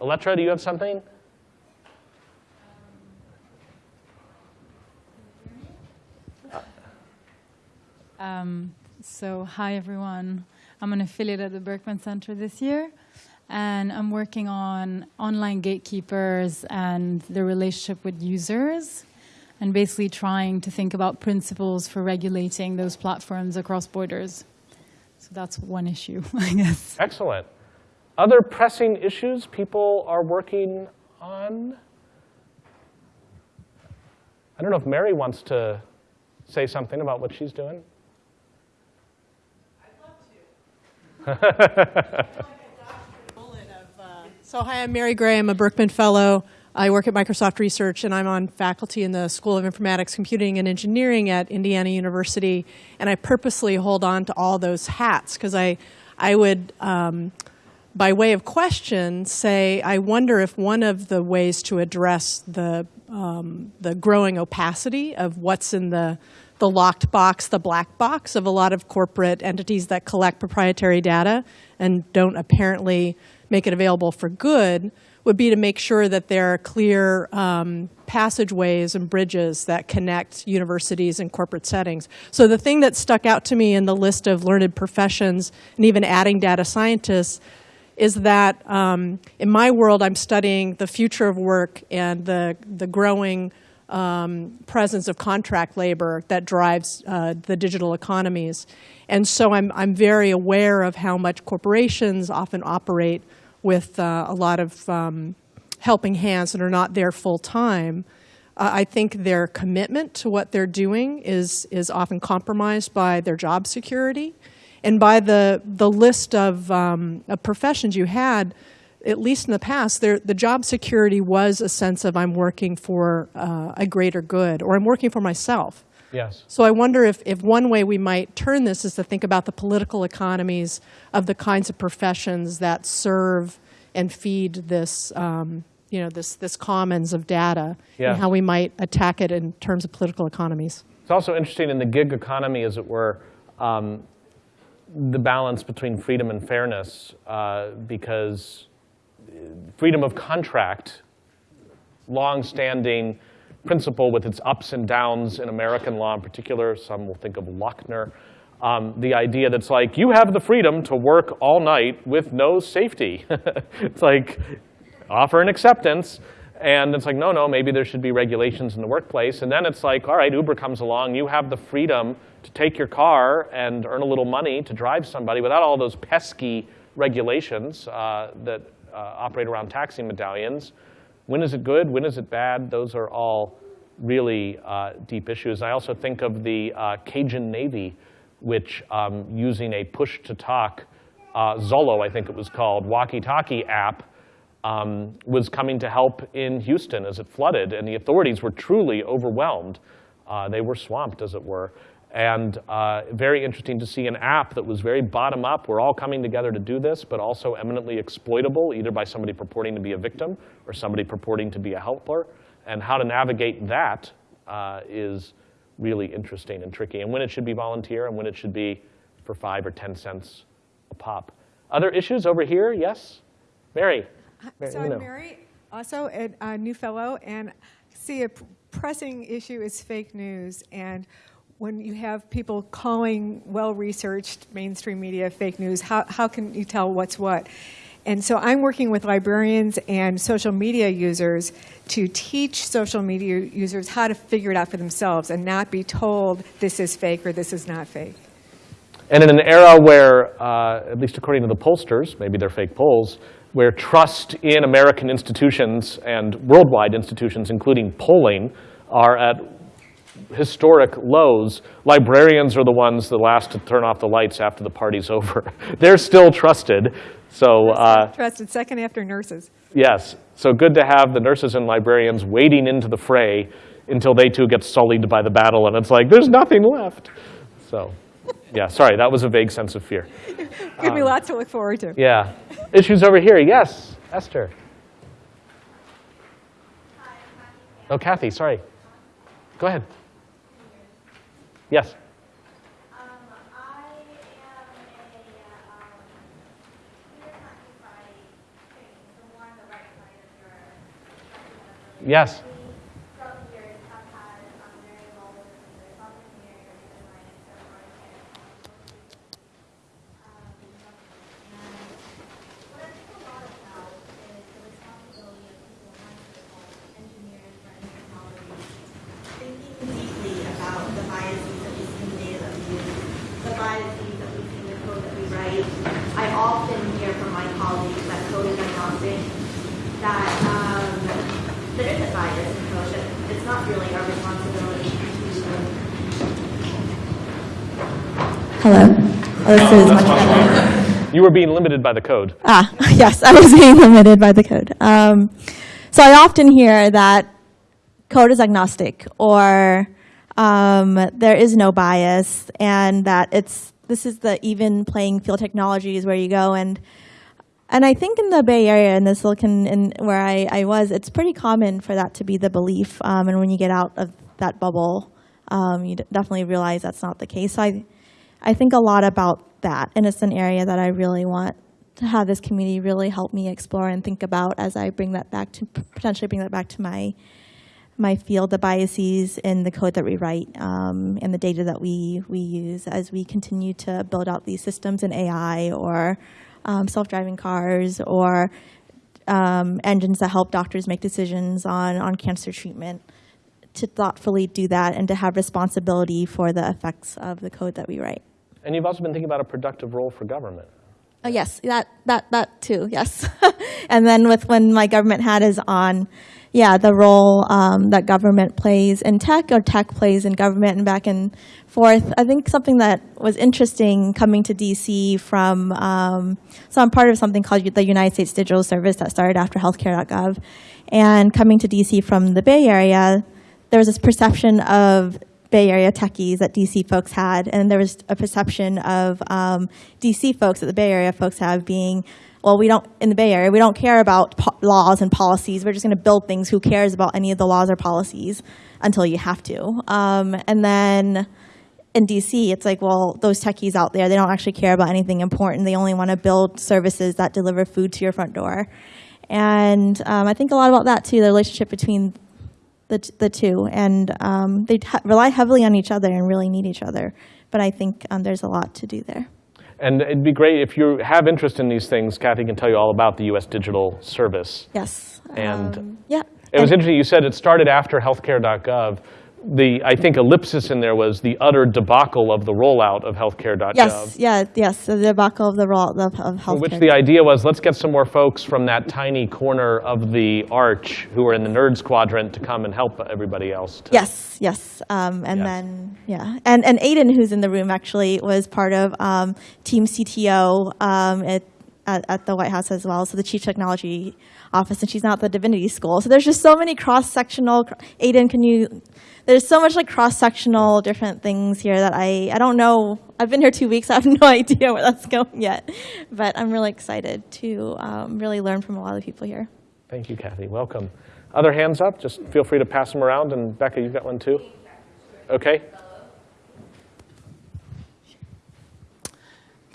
Electra, do you have something? So, hi everyone. I'm an affiliate at the Berkman Center this year, and I'm working on online gatekeepers and their relationship with users, and basically trying to think about principles for regulating those platforms across borders. So, that's one issue, I guess. Excellent. Other pressing issues people are working on? I don't know if Mary wants to say something about what she's doing. So hi, I'm Mary Gray. I'm a Berkman Fellow. I work at Microsoft Research, and I'm on faculty in the School of Informatics, Computing, and Engineering at Indiana University. And I purposely hold on to all those hats because I, I would, um, by way of question, say I wonder if one of the ways to address the um, the growing opacity of what's in the the locked box, the black box of a lot of corporate entities that collect proprietary data and don't apparently make it available for good would be to make sure that there are clear um, passageways and bridges that connect universities and corporate settings. So the thing that stuck out to me in the list of learned professions and even adding data scientists is that um, in my world, I'm studying the future of work and the, the growing um, presence of contract labor that drives uh, the digital economies. And so I'm, I'm very aware of how much corporations often operate with uh, a lot of um, helping hands and are not there full time. Uh, I think their commitment to what they're doing is, is often compromised by their job security and by the, the list of, um, of professions you had, at least in the past, there, the job security was a sense of I'm working for uh, a greater good or I'm working for myself. Yes. So I wonder if, if one way we might turn this is to think about the political economies of the kinds of professions that serve and feed this, um, you know, this, this commons of data Yeah. and how we might attack it in terms of political economies. It's also interesting in the gig economy, as it were, um, the balance between freedom and fairness, uh, because freedom of contract, long-standing principle with its ups and downs in American law in particular, some will think of Lochner, um, the idea that's like, you have the freedom to work all night with no safety. it's like, offer an acceptance. And it's like, no, no, maybe there should be regulations in the workplace. And then it's like, all right, Uber comes along, you have the freedom to take your car and earn a little money to drive somebody without all those pesky regulations uh, that uh, operate around taxi medallions. When is it good? When is it bad? Those are all really uh, deep issues. I also think of the uh, Cajun Navy, which um, using a push-to-talk, uh, Zello, I think it was called, walkie-talkie app, um, was coming to help in Houston as it flooded, and the authorities were truly overwhelmed. Uh, they were swamped, as it were. And uh, very interesting to see an app that was very bottom up. We're all coming together to do this, but also eminently exploitable, either by somebody purporting to be a victim or somebody purporting to be a helper. And how to navigate that uh, is really interesting and tricky. And when it should be volunteer and when it should be for five or 10 cents a pop. Other issues over here? Yes? Mary? Mary, So you know. I'm Mary, also a, a new fellow, and see a pressing issue is fake news. And when you have people calling well-researched mainstream media fake news, how, how can you tell what's what? And so I'm working with librarians and social media users to teach social media users how to figure it out for themselves and not be told this is fake or this is not fake. And in an era where, uh, at least according to the pollsters, maybe they're fake polls, where trust in American institutions and worldwide institutions, including polling, are at historic lows, librarians are the ones the last to turn off the lights after the party's over. They're still trusted. So, uh, Trusted second after nurses. yes, so good to have the nurses and librarians wading into the fray until they too get sullied by the battle, and it's like, there's nothing left. So, yeah, sorry, that was a vague sense of fear. Give me lots to look forward to. Yeah. Issues over here. Yes, Esther. Oh, Kathy, sorry. Go ahead. Yes. Um, I am a, um, computer science by training, so more on the right side of your spectrum. of Yes. We, throughout the years, have had, um, very involved with the software engineering or data science or marketing. Um, and what I think a lot about is the responsibility of people like engineers or technology thinking deeply about the biases that we see in the data that we use, the biases that we see in the code that we write. I often hear from my colleagues that code is agnostic, that um, there isn't bias in code, that it's not really our responsibility to Hello. Oh, this is much better. You were being limited by the code. Ah, yes, I was being limited by the code. Um, so I often hear that code is agnostic or um, there is no bias and that it's this is the even playing field technologies where you go and and I think in the Bay Area in the Silicon in where I, I was, it's pretty common for that to be the belief. Um, and when you get out of that bubble, um, you d- definitely realize that's not the case. So I, I think a lot about that, and it's an area that I really want to have this community really help me explore and think about as I bring that back to potentially bring that back to my my field, the biases in the code that we write um, and the data that we we use as we continue to build out these systems in AI or um, self-driving cars or um, engines that help doctors make decisions on on cancer treatment. To thoughtfully do that and to have responsibility for the effects of the code that we write. And you've also been thinking about a productive role for government. Oh, yes, that, that, that too, yes. and then with when my government hat is on, yeah, the role um, that government plays in tech or tech plays in government and back and forth. I think something that was interesting coming to DC from, um, so I'm part of something called the United States Digital Service that started after healthcare.gov. And coming to DC from the Bay Area, there was this perception of Bay Area techies that DC folks had, and there was a perception of um, DC folks that the Bay Area folks have being, well, we don't in the Bay Area we don't care about laws and policies. We're just going to build things. Who cares about any of the laws or policies until you have to? Um, and then in DC, it's like, well, those techies out there, they don't actually care about anything important. They only want to build services that deliver food to your front door. And um, I think a lot about that too, the relationship between the, t- the two. And um, they rely heavily on each other and really need each other. But I think um, there's a lot to do there. And it'd be great if you have interest in these things, Kathy can tell you all about the US Digital Service. Yes. And Um, yeah. It was And- interesting, you said it started after healthcare.gov. The, I think ellipsis in there was the utter debacle of the rollout of healthcare.gov. Yes, yeah, yes, the debacle of the role of, of healthcare. which the idea was, let's get some more folks from that tiny corner of the arch who are in the nerds quadrant to come and help everybody else. to- Yes, yes, um, and Yes. then yeah, and and Aiden, who's in the room, actually was part of um, Team CTO um, at, at at the White House as well. So the Chief Technology Office, and she's now at the Divinity School. So there's just so many cross sectional. Aiden, can you? There's so much like cross sectional different things here that I I don't know. I've been here two weeks. I have no idea where that's going yet, but I'm really excited to um, really learn from a lot of the people here. Thank you, Kathy. Welcome. Other hands up? Just feel free to pass them around. And Becca, you've got one too? Okay.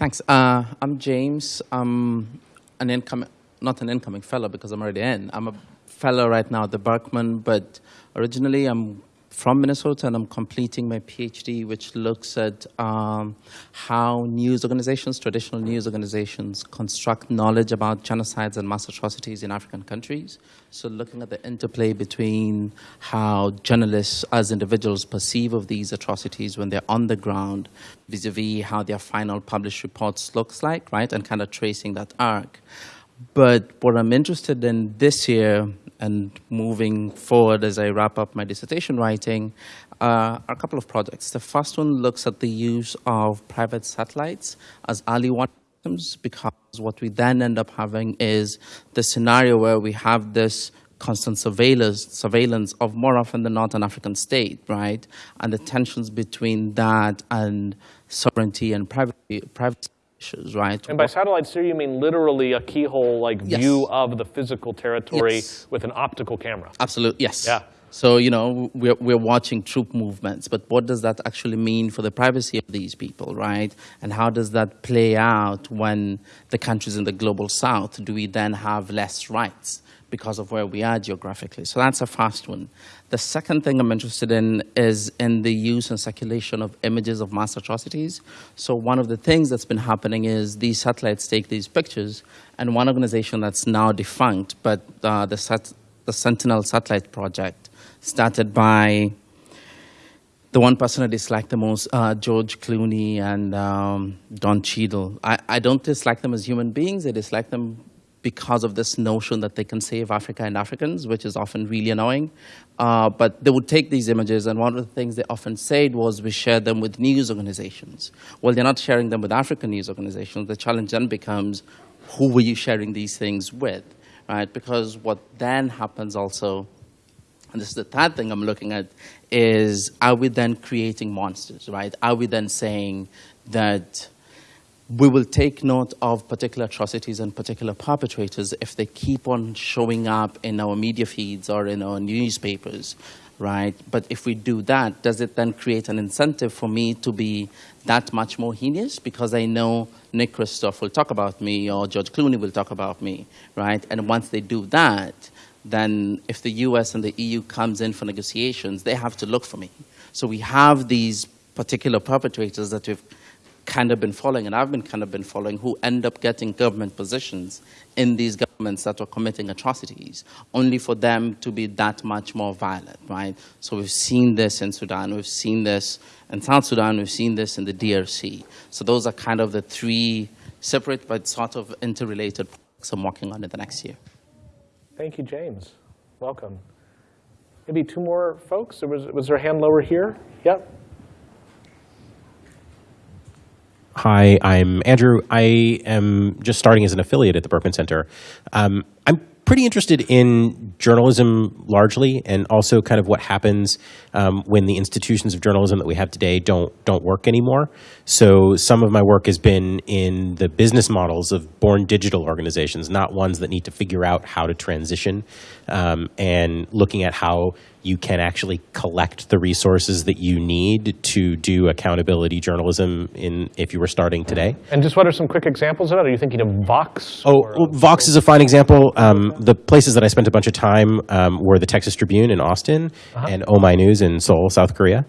Thanks. Uh, I'm James. I'm an incoming, not an incoming fellow because I'm already in. I'm a fellow right now at the Berkman, but originally I'm from Minnesota, and I'm completing my PhD, which looks at um, how news organizations, traditional news organizations, construct knowledge about genocides and mass atrocities in African countries. So, looking at the interplay between how journalists, as individuals, perceive of these atrocities when they're on the ground, vis-a-vis how their final published reports looks like, right, and kind of tracing that arc. But what I'm interested in this year and moving forward as I wrap up my dissertation writing uh, are a couple of projects. The first one looks at the use of private satellites as early systems because what we then end up having is the scenario where we have this constant surveillance, surveillance of more often than not an African state, right? And the tensions between that and sovereignty and privacy, privacy right? And by satellites here, you mean literally a keyhole-like Yes. view of the physical territory Yes. with an optical camera. Absolutely, yes. Yeah. So, you know, we're, we're watching troop movements, but what does that actually mean for the privacy of these people, right? And how does that play out when the countries in the global south, do we then have less rights because of where we are geographically? So that's a fast one. The second thing I'm interested in is in the use and circulation of images of mass atrocities. So one of the things that's been happening is these satellites take these pictures, and one organization that's now defunct, but uh, the, sat- the Sentinel Satellite Project, started by the one person I dislike the most, uh, George Clooney and um, Don Cheadle. I, I don't dislike them as human beings. I dislike them because of this notion that they can save Africa and Africans, which is often really annoying. Uh, but they would take these images, and one of the things they often said was we share them with news organizations. Well, they're not sharing them with African news organizations. The challenge then becomes, who were you sharing these things with, right? Because what then happens also and this is the third thing I'm looking at, is are we then creating monsters, right? Are we then saying that we will take note of particular atrocities and particular perpetrators if they keep on showing up in our media feeds or in our newspapers, right? But if we do that, does it then create an incentive for me to be that much more heinous? Because I know Nick Kristof will talk about me or George Clooney will talk about me, right? And once they do that, then if the US and the EU comes in for negotiations, they have to look for me. So we have these particular perpetrators that we've kind of been following, and I've been kind of been following, who end up getting government positions in these governments that are committing atrocities, only for them to be that much more violent, right? So we've seen this in Sudan, we've seen this in South Sudan, we've seen this in the DRC. So those are kind of the three separate but sort of interrelated projects I'm working on in the next year. Thank you, James. Welcome. Maybe two more folks? Was, was there a hand lower here? Yep. Hi, I'm Andrew. I am just starting as an affiliate at the Berkman Center. Um, I'm pretty interested in journalism largely, and also kind of what happens um, when the institutions of journalism that we have today don't don't work anymore. So some of my work has been in the business models of born digital organizations, not ones that need to figure out how to transition, um, and looking at how you can actually collect the resources that you need to do accountability journalism in if you were starting today. And just what are some quick examples of that? Are you thinking of Vox? Oh, well, Vox is a fine example. Um, the places that I spent a bunch of time um, were the Texas Tribune in Austin and Oh My News in Seoul, South Korea.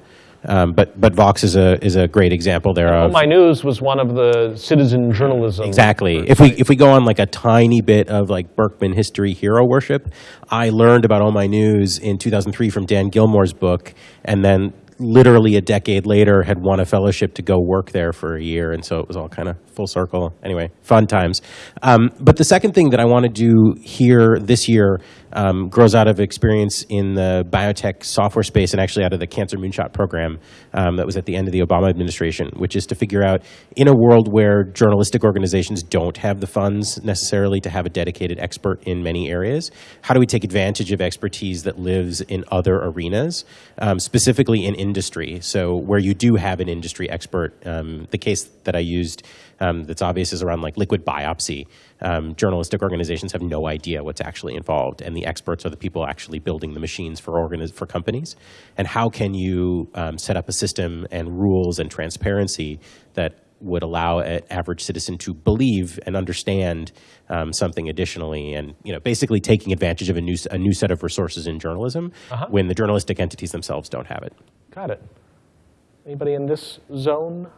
Um, but but Vox is a is a great example there of My News was one of the citizen journalism. Exactly. If we if we go on like a tiny bit of like Berkman history hero worship, I learned about OhmyNews in 2003 from Dan Gillmor's book, and then literally a decade later had won a fellowship to go work there for a year, and so it was all kind of full circle. Anyway, fun times. Um, but the second thing that I want to do here this year um, grows out of experience in the biotech software space and actually out of the Cancer Moonshot program um, that was at the end of the Obama administration, which is to figure out in a world where journalistic organizations don't have the funds necessarily to have a dedicated expert in many areas, how do we take advantage of expertise that lives in other arenas, um, specifically in industry? So where you do have an industry expert, um, the case that I used um, that's obvious is around like liquid biopsy. Um, journalistic organizations have no idea what's actually involved, and the experts are the people actually building the machines for for companies. And how can you um, set up a system and rules and transparency that would allow an average citizen to believe and understand um, something additionally, and you know, basically taking advantage of a new a new set of resources in journalism when the journalistic entities themselves don't have it. Got it. Anybody in this zone?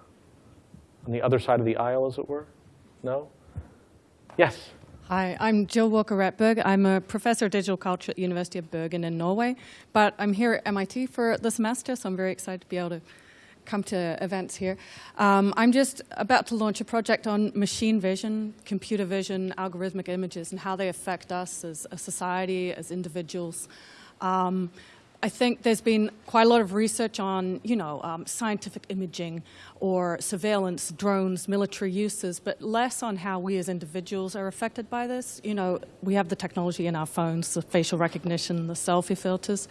On the other side of the aisle, as it were? No? Yes. Hi, I'm Jill Walker Rettberg. I'm a professor of digital culture at the University of Bergen in Norway, but I'm here at MIT for the semester, so I'm very excited to be able to come to events here. Um, I'm just about to launch a project on machine vision, computer vision, algorithmic images, and how they affect us as a society, as individuals. Um, I think there's been quite a lot of research on, you know, um, scientific imaging or surveillance, drones, military uses, but less on how we as individuals are affected by this. You know, we have the technology in our phones, the facial recognition, the selfie filters.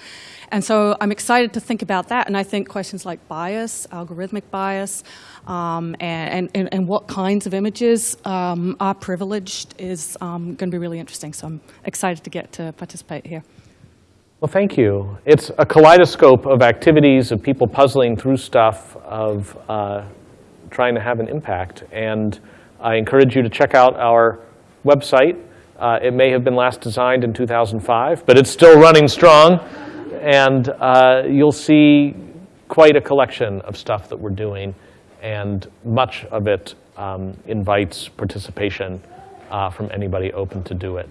And so I'm excited to think about that. And I think questions like bias, algorithmic bias, um, and, and, and what kinds of images um, are privileged is um, going to be really interesting. So I'm excited to get to participate here. Well, thank you. It's a kaleidoscope of activities, of people puzzling through stuff, of uh, trying to have an impact. And I encourage you to check out our website. Uh, it may have been last designed in 2005, but it's still running strong. And uh, you'll see quite a collection of stuff that we're doing. And much of it um, invites participation uh, from anybody open to do it.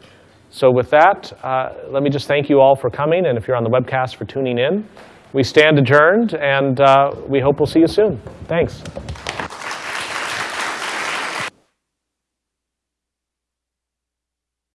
So with that, uh, let me just thank you all for coming, and if you're on the webcast, for tuning in. We stand adjourned, and uh, we hope we'll see you soon. Thanks.